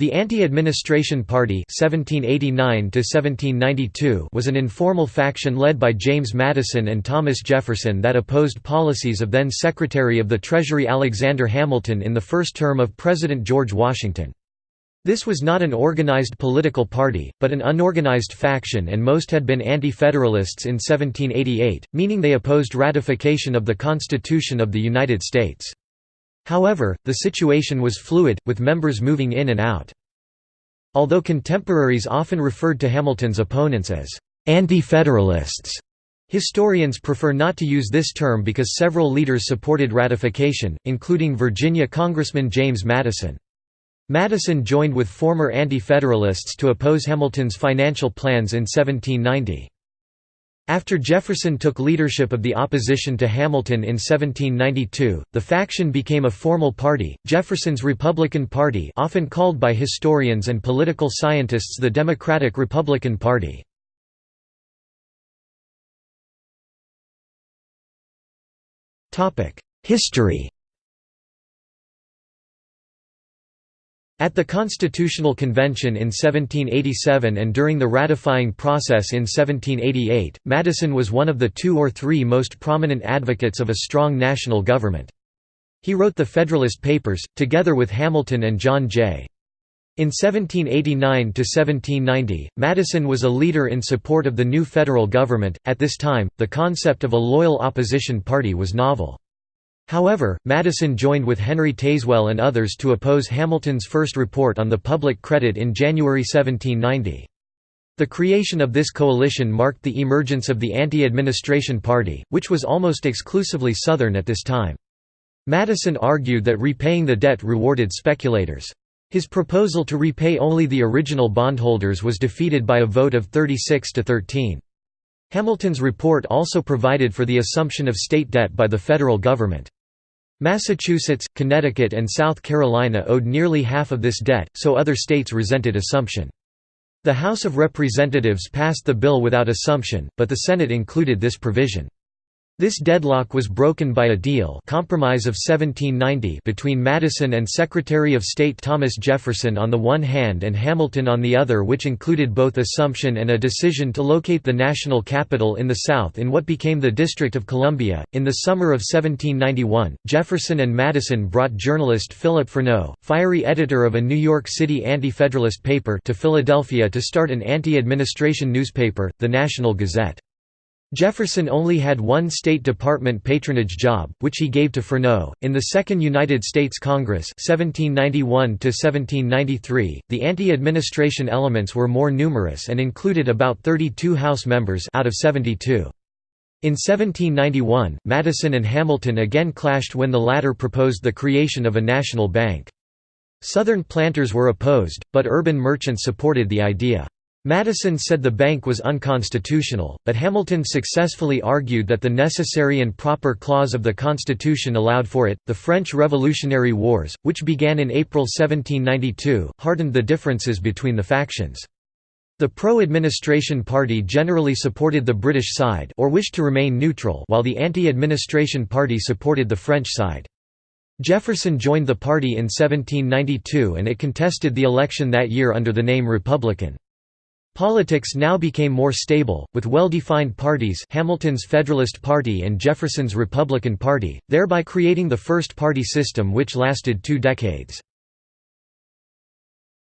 The Anti-Administration Party 1789 was an informal faction led by James Madison and Thomas Jefferson that opposed policies of then Secretary of the Treasury Alexander Hamilton in the first term of President George Washington. This was not an organized political party, but an unorganized faction and most had been anti-federalists in 1788, meaning they opposed ratification of the Constitution of the United States. However, the situation was fluid, with members moving in and out. Although contemporaries often referred to Hamilton's opponents as anti-federalists, historians prefer not to use this term because several leaders supported ratification, including Virginia Congressman James Madison. Madison joined with former anti-federalists to oppose Hamilton's financial plans in 1790. After Jefferson took leadership of the opposition to Hamilton in 1792, the faction became a formal party, Jefferson's Republican Party often called by historians and political scientists the Democratic Republican Party. History At the Constitutional Convention in 1787 and during the ratifying process in 1788, Madison was one of the two or three most prominent advocates of a strong national government. He wrote the Federalist Papers, together with Hamilton and John Jay. In 1789–1790, Madison was a leader in support of the new federal government. At this time, the concept of a loyal opposition party was novel. However, Madison joined with Henry Tazewell and others to oppose Hamilton's first report on the public credit in January 1790. The creation of this coalition marked the emergence of the Anti-Administration Party, which was almost exclusively Southern at this time. Madison argued that repaying the debt rewarded speculators. His proposal to repay only the original bondholders was defeated by a vote of 36 to 13. Hamilton's report also provided for the assumption of state debt by the federal government. Massachusetts, Connecticut and South Carolina owed nearly half of this debt, so other states resented assumption. The House of Representatives passed the bill without assumption, but the Senate included this provision. This deadlock was broken by a deal Compromise of 1790 between Madison and Secretary of State Thomas Jefferson on the one hand and Hamilton on the other which included both assumption and a decision to locate the national capital in the South in what became the District of Columbia. In the summer of 1791, Jefferson and Madison brought journalist Philip Freneau, fiery editor of a New York City anti-federalist paper to Philadelphia to start an anti-administration newspaper, the National Gazette. Jefferson only had one State Department patronage job, which he gave to Freneau. In the Second United States Congress (1791–1793), the anti-administration elements were more numerous and included about 32 House members out of 72. In 1791, Madison and Hamilton again clashed when the latter proposed the creation of a national bank. Southern planters were opposed, but urban merchants supported the idea. Madison said the bank was unconstitutional, but Hamilton successfully argued that the necessary and proper clause of the Constitution allowed for it. The French Revolutionary Wars, which began in April 1792, hardened the differences between the factions. The pro-administration party generally supported the British side or wished to remain neutral while the anti-administration party supported the French side. Jefferson joined the party in 1792 and it contested the election that year under the name Republican. Politics now became more stable, with well-defined parties Hamilton's Federalist Party and Jefferson's Republican Party, thereby creating the first party system which lasted two decades.